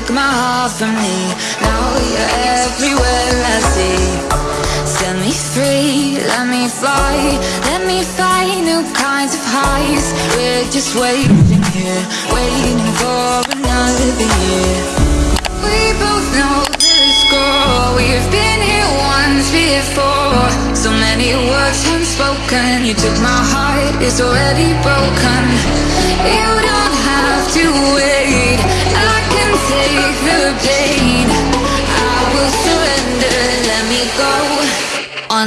took my heart from me. Now you're everywhere I see. Set me free, let me fly. Let me find new kinds of highs We're just waiting here Waiting for another year. We both know the score. We've been here once before. So many words unspoken You took my heart, it's already broken. You don't have to wait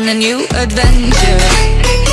a new adventure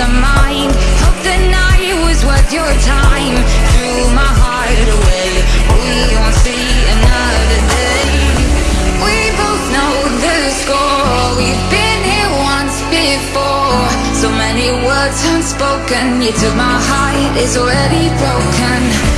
of mind. Hope the night was worth your time. Threw my heart away We won't see another day. We both know the score. We've been here once before. So many words unspoken. You took my heart, it's already broken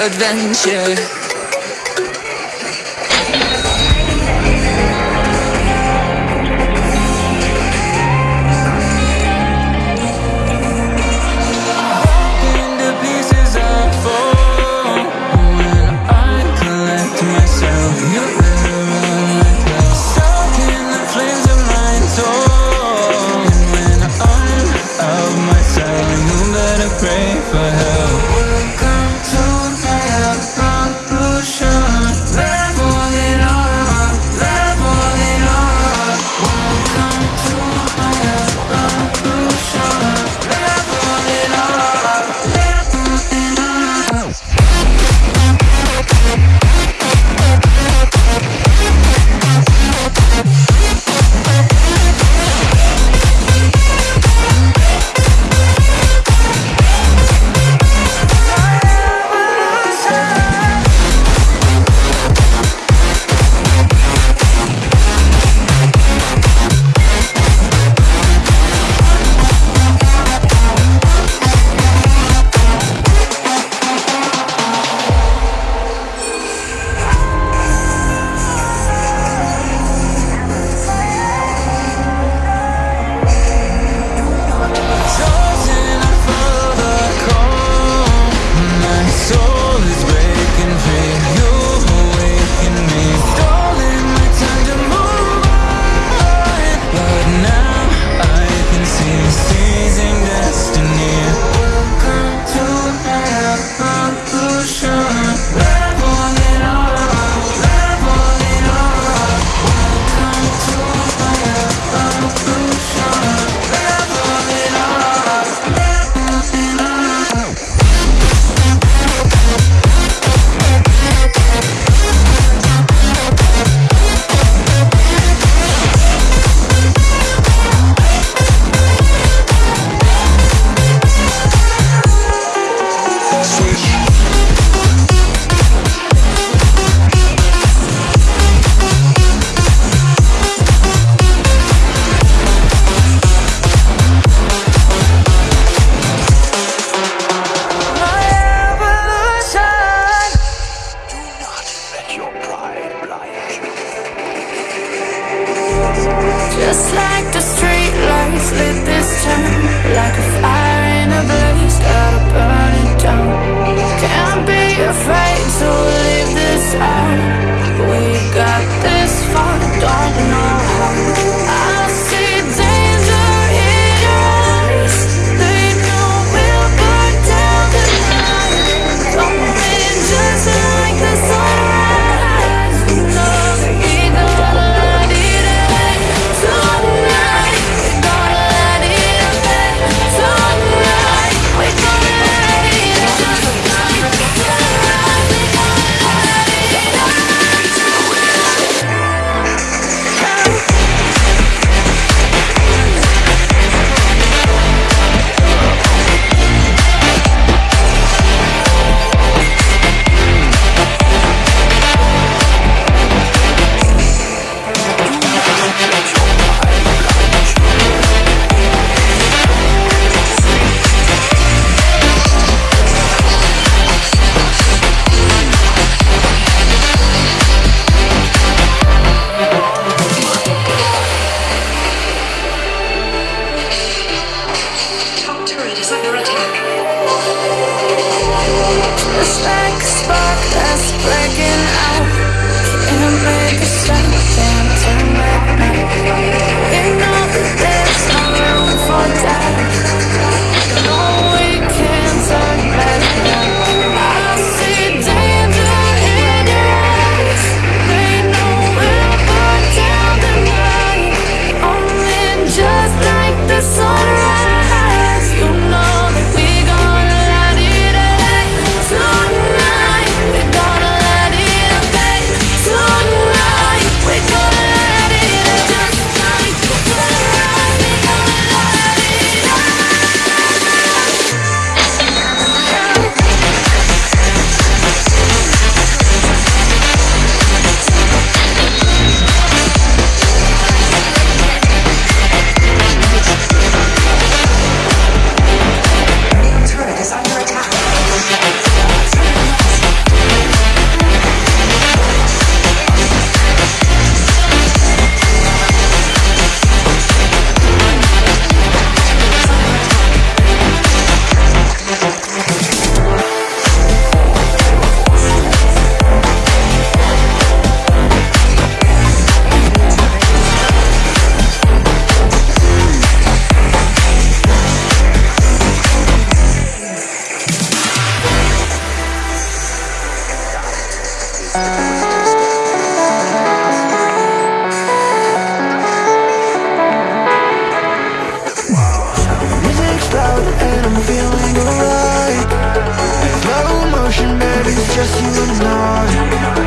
Adventure It's just you and I.